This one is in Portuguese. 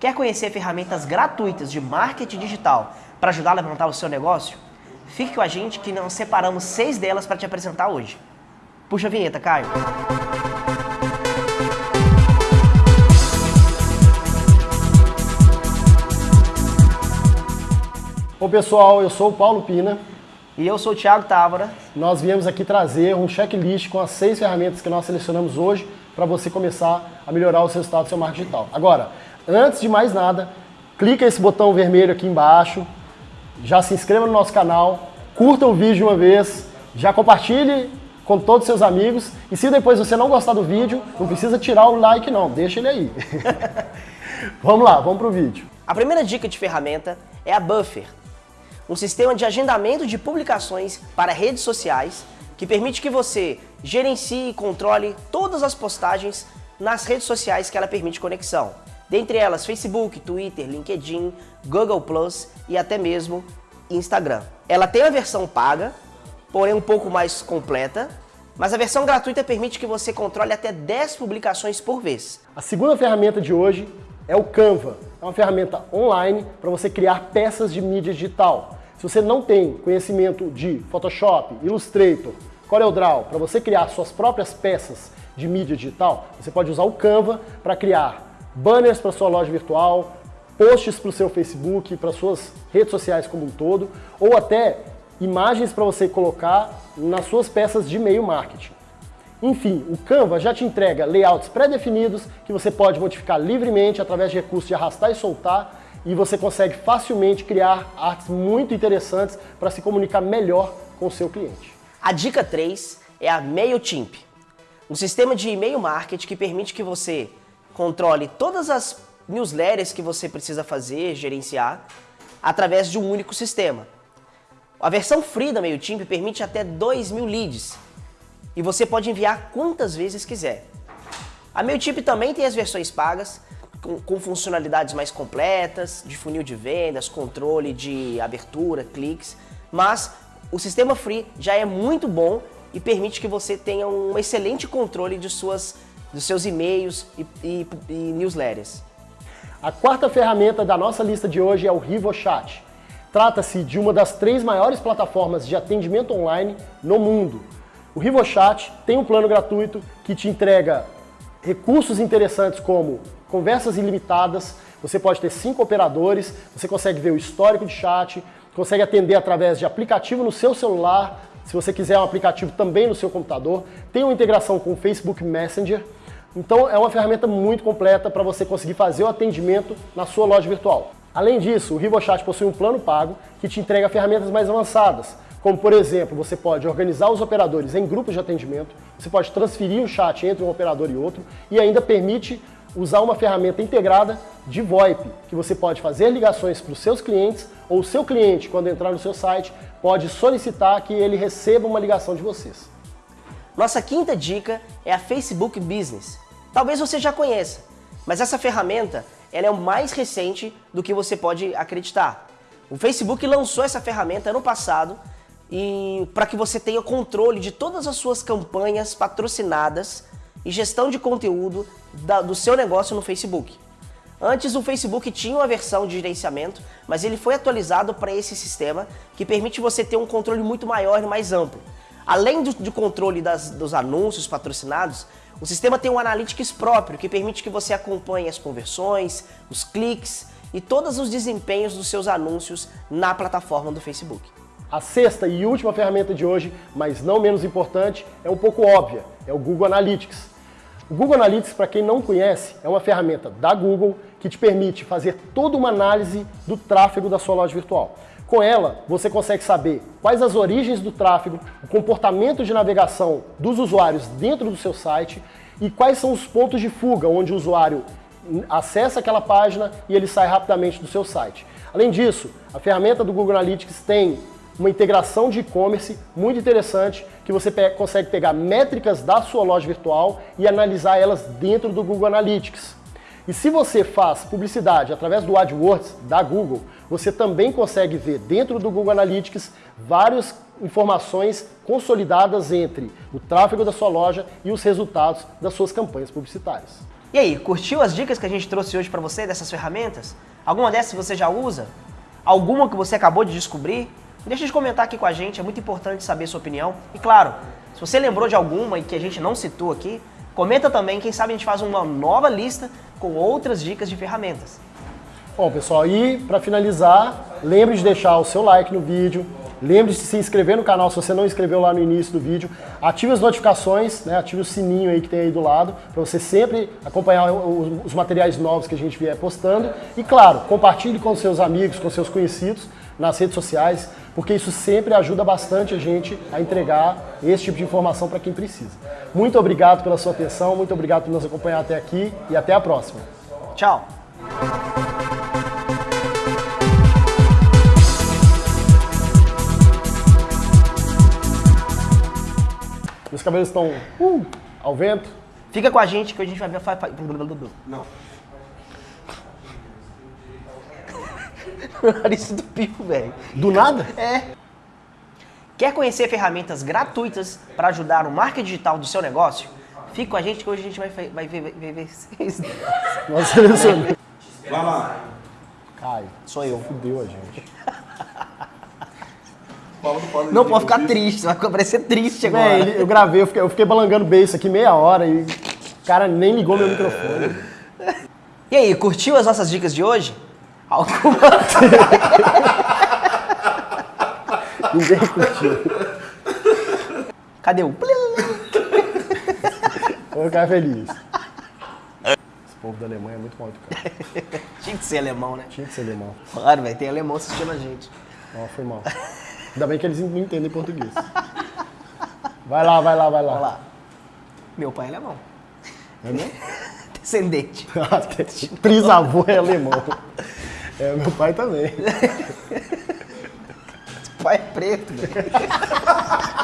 Quer conhecer ferramentas gratuitas de marketing digital para ajudar a levantar o seu negócio? Fique com a gente que nós separamos seis delas para te apresentar hoje. Puxa a vinheta, Caio. Oi pessoal, eu sou o Paulo Pina. E eu sou o Thiago Távora. Nós viemos aqui trazer um checklist com as seis ferramentas que nós selecionamos hoje para você começar a melhorar os resultados do seu marketing digital. Agora, Antes de mais nada, clica esse botão vermelho aqui embaixo, já se inscreva no nosso canal, curta o vídeo uma vez, já compartilhe com todos os seus amigos e se depois você não gostar do vídeo, não precisa tirar o like não, deixa ele aí. vamos lá, vamos para o vídeo. A primeira dica de ferramenta é a Buffer, um sistema de agendamento de publicações para redes sociais que permite que você gerencie e controle todas as postagens nas redes sociais que ela permite conexão dentre elas Facebook, Twitter, LinkedIn, Google Plus e até mesmo Instagram. Ela tem a versão paga, porém um pouco mais completa, mas a versão gratuita permite que você controle até 10 publicações por vez. A segunda ferramenta de hoje é o Canva. É uma ferramenta online para você criar peças de mídia digital. Se você não tem conhecimento de Photoshop, Illustrator, CorelDRAW, para você criar suas próprias peças de mídia digital, você pode usar o Canva para criar banners para sua loja virtual, posts para o seu Facebook, para suas redes sociais como um todo, ou até imagens para você colocar nas suas peças de e-mail marketing. Enfim, o Canva já te entrega layouts pré-definidos que você pode modificar livremente através de recursos de arrastar e soltar e você consegue facilmente criar artes muito interessantes para se comunicar melhor com o seu cliente. A dica 3 é a MailChimp, um sistema de e-mail marketing que permite que você controle todas as newsletters que você precisa fazer, gerenciar, através de um único sistema. A versão free da MailChimp permite até 2 mil leads e você pode enviar quantas vezes quiser. A MailChimp também tem as versões pagas, com, com, funcionalidades mais completas, de funil de vendas, controle de abertura, cliques, mas o sistema free já é muito bom e permite que você tenha um excelente controle de suas dos seus e-mails e, e, e newsletters. A quarta ferramenta da nossa lista de hoje é o RivoChat. Trata-se de uma das três maiores plataformas de atendimento online no mundo. O RivoChat tem um plano gratuito que te entrega recursos interessantes como conversas ilimitadas, você pode ter cinco operadores, você consegue ver o histórico de chat, consegue atender através de aplicativo no seu celular, se você quiser um aplicativo também no seu computador, tem uma integração com o Facebook Messenger, então é uma ferramenta muito completa para você conseguir fazer o atendimento na sua loja virtual. Além disso, o RivoChat possui um plano pago que te entrega ferramentas mais avançadas, como por exemplo, você pode organizar os operadores em grupos de atendimento, você pode transferir o chat entre um operador e outro e ainda permite usar uma ferramenta integrada de VoIP, que você pode fazer ligações para os seus clientes ou o seu cliente, quando entrar no seu site, pode solicitar que ele receba uma ligação de vocês. Nossa quinta dica é a Facebook Business. Talvez você já conheça, mas essa ferramenta ela é o mais recente do que você pode acreditar. O Facebook lançou essa ferramenta ano passado e para que você tenha controle de todas as suas campanhas patrocinadas e gestão de conteúdo da, do seu negócio no Facebook. Antes o Facebook tinha uma versão de gerenciamento, mas ele foi atualizado para esse sistema que permite você ter um controle muito maior e mais amplo. Além do, do controle das, dos anúncios patrocinados, o sistema tem um Analytics próprio, que permite que você acompanhe as conversões, os cliques e todos os desempenhos dos seus anúncios na plataforma do Facebook. A sexta e última ferramenta de hoje, mas não menos importante, é um pouco óbvia, é o Google Analytics. O Google Analytics, para quem não conhece, é uma ferramenta da Google que te permite fazer toda uma análise do tráfego da sua loja virtual. Com ela, você consegue saber quais as origens do tráfego, o comportamento de navegação dos usuários dentro do seu site e quais são os pontos de fuga onde o usuário acessa aquela página e ele sai rapidamente do seu site. Além disso, a ferramenta do Google Analytics tem uma integração de e-commerce muito interessante que você pe consegue pegar métricas da sua loja virtual e analisar elas dentro do Google Analytics. E se você faz publicidade através do AdWords da Google, você também consegue ver dentro do Google Analytics várias informações consolidadas entre o tráfego da sua loja e os resultados das suas campanhas publicitárias. E aí, curtiu as dicas que a gente trouxe hoje para você dessas ferramentas? Alguma dessas você já usa? Alguma que você acabou de descobrir? Deixa de comentar aqui com a gente, é muito importante saber sua opinião. E claro, se você lembrou de alguma e que a gente não citou aqui, comenta também, quem sabe a gente faz uma nova lista com outras dicas de ferramentas. Bom, pessoal, e para finalizar, lembre de deixar o seu like no vídeo, lembre de se inscrever no canal se você não inscreveu lá no início do vídeo, ative as notificações, né, ative o sininho aí que tem aí do lado, para você sempre acompanhar os materiais novos que a gente vier postando. E claro, compartilhe com seus amigos, com seus conhecidos nas redes sociais, porque isso sempre ajuda bastante a gente a entregar esse tipo de informação para quem precisa. Muito obrigado pela sua atenção, muito obrigado por nos acompanhar até aqui e até a próxima. Tchau! Meus cabelos estão uh, ao vento. Fica com a gente que a gente vai ver. Não. Meu nariz entupiu, velho. Do nada? É. Quer conhecer ferramentas gratuitas para ajudar no marketing digital do seu negócio? Fica com a gente que hoje a gente vai, vai, ver, vai ver vocês. Nós selecionamos. Vai lá. Caio, Sou eu. fudeu a gente. Não pode ficar triste, vai parecer triste agora. Ele- eu gravei, eu fiquei, eu fiquei balangando beijo aqui meia hora e o cara nem ligou meu microfone. E aí, curtiu as nossas dicas de hoje? Alguma... Ninguém curtiu. Cadê o... Vou ficar feliz. Esse povo da Alemanha é muito mal educado. Tinha que ser alemão, né? Tinha que ser alemão. Claro, velho, tem alemão assistindo a gente. Ó, foi mal. Ainda bem que eles não entendem português. Vai lá, vai lá, vai lá. Olha lá. Meu pai é alemão. É mesmo? Descendente. Trisavô é alemão. É, meu pai também. Pai é preto, velho.